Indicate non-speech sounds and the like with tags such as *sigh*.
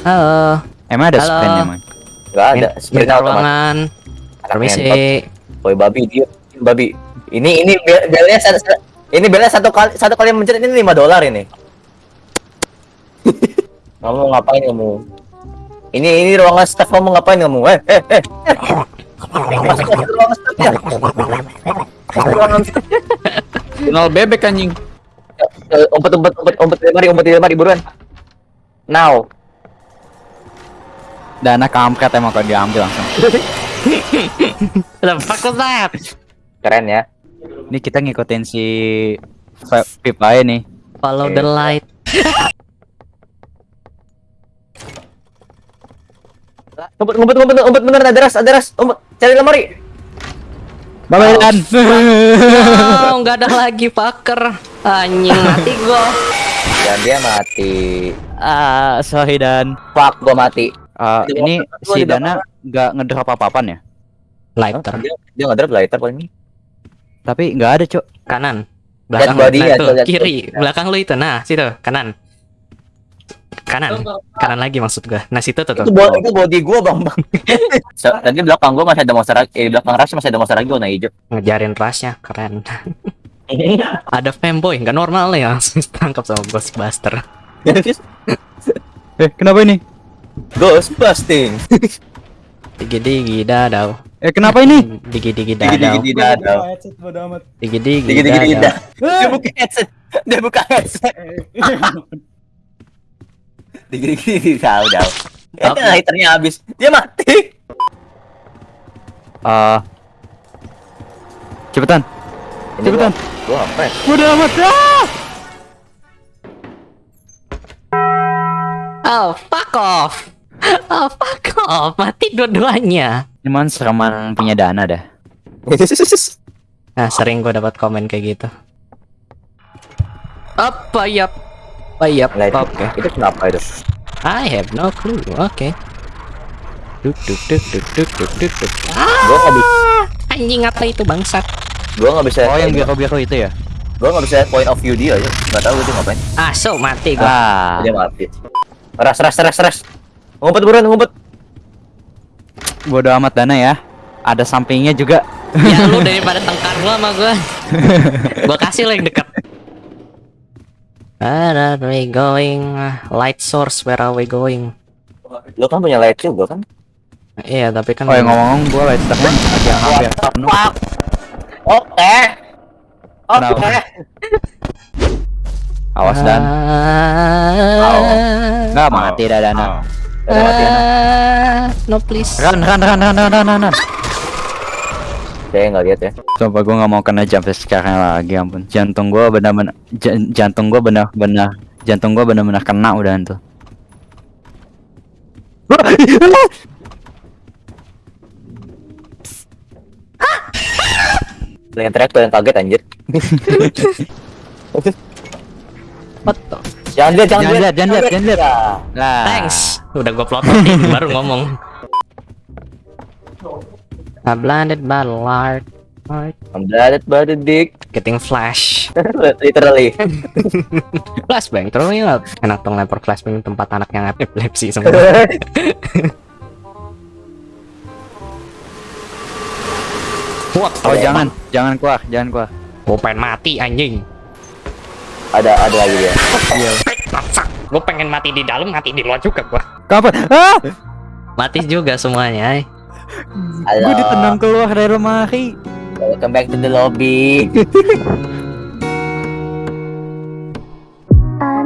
Halo. Emang ada Halo. sprint emang? Gak ada. Sprint ruangan. Permisi. Woi babi dia babi. Ini ini bel- belnya satu satu- ini belnya satu kali satu kali mencet ini 5 dolar ini. *laughs* kamu ngapain kamu? Ini ini ruangan staff kamu ngapain kamu? Eh eh eh. eh. Masuk ke ruangan staff ya. Ruangan staff. Kenal bebek anjing. Eh, Umpet umpet umpet umpet di lemari umpet di lemari buruan. Now. Dana kampret emang kalau diambil langsung. *laughs* The fuck was that? Keren ya. Ini kita ngikutin si Pip aja nih. Follow Oke. the light. Umpet umpet umpet umpet beneran ada ras ada ras. Umpet cari lemari. Dan. Oh, nggak ada lagi fucker. Anjing mati gua. Dan dia mati. ah, sorry Dan. Fuck gua mati. Ah, Di ini si Dana nggak ngedrop apa-apaan ya? Lighter. Dia dia nggak drop lighter paling ini. Tapi nggak ada, Cok. Kanan. Belakang. body-nya, Nah, tuh, kiri. Belakang lu itu. Nah, situ. Kanan. Kanan. Kanan lagi maksud gua. Nah, situ tuh. tuh. Itu, bo- itu body gua bang bang. *laughs* so, tadi di belakang gua masih ada monster lagi. Eh, di belakang rush masih ada monster lagi warna hijau. Ngejarin rasnya keren. *laughs* ada fanboy nggak normal ya langsung tangkap sama Ghostbuster. Eh, kenapa ini? Ghost busting. *laughs* Digi digi dadau. Eh, kenapa ini? Digi digi Digi digi dadau. digi dadau. Digi digi Digi digi digi dadau. dadau. *laughs* Dia buka headset. Dia buka headset. Digi digi digi dadau. dadau. Eh, lighternya habis. Dia mati. Ah. cepetan. Ini Cepetan. Gua, gua apa ya? Udah amat. Ah! Oh fuck off. Oh fuck off. Mati dua-duanya. Cuman sereman punya Dana dah. *laughs* Nah sering gue dapat komen kayak gitu. Apa yap? Apa yap? Lighter. Oke. Itu kenapa itu? I have no clue. Oke. Duk duk duk duk duk duk duk duk. Gua bisa. Ah, anjing apa itu bangsat? Gua nggak bisa. Oh, yang biru-biru itu ya? Gua nggak bisa point of view dia aja. Nggak tahu dia ngapain. Ah, so mati gua. Ah. Dia mati. Ras ras ras ras. Ngumpet buruan ngumpet. Bodo amat Dana ya. Ada sampingnya juga. ya lu *laughs* daripada tengkar lu sama gua. *laughs* gua kasih lo yang dekat. Where are we going? Light source, where are we going? Lo kan punya light juga kan? Iya, tapi kan Oh, yang ngomong gue lighternya agak hampir penuh. Oke. Oke. Awas Dan. Ah, Nggak mati dah Dana. Ah, no please. Run, run, run, run, run, run, run, run. Saya nggak lihat ya. Coba gue nggak mau kena jump sekarang lagi, ampun. Jantung gue benar-benar, jan- jantung gue benar-benar, jantung gue benar-benar kena udah tuh. Yang teriak tuh yang kaget anjir. *laughs* What the? Jangan lihat, jangan lihat, lihat, jangan lihat, jangan lihat. Ya. Lah. Thanks. Udah gua plototin *laughs* baru ngomong. I blinded by the light. I'm blooded by the dick. Getting flash. *laughs* Literally. *laughs* Flashbang, terus ya enak dong lempar flashbang di tempat anak yang epilepsi semua. What? Oh jangan, jangan keluar, jangan keluar. Gue pengen mati anjing. ada ada lagi dia. Gue pengen mati di dalam, mati di luar juga gua. Kapan? Ah! Mati juga semuanya. Halo. Gue ditendang keluar dari lemari. Welcome back to the lobby. あ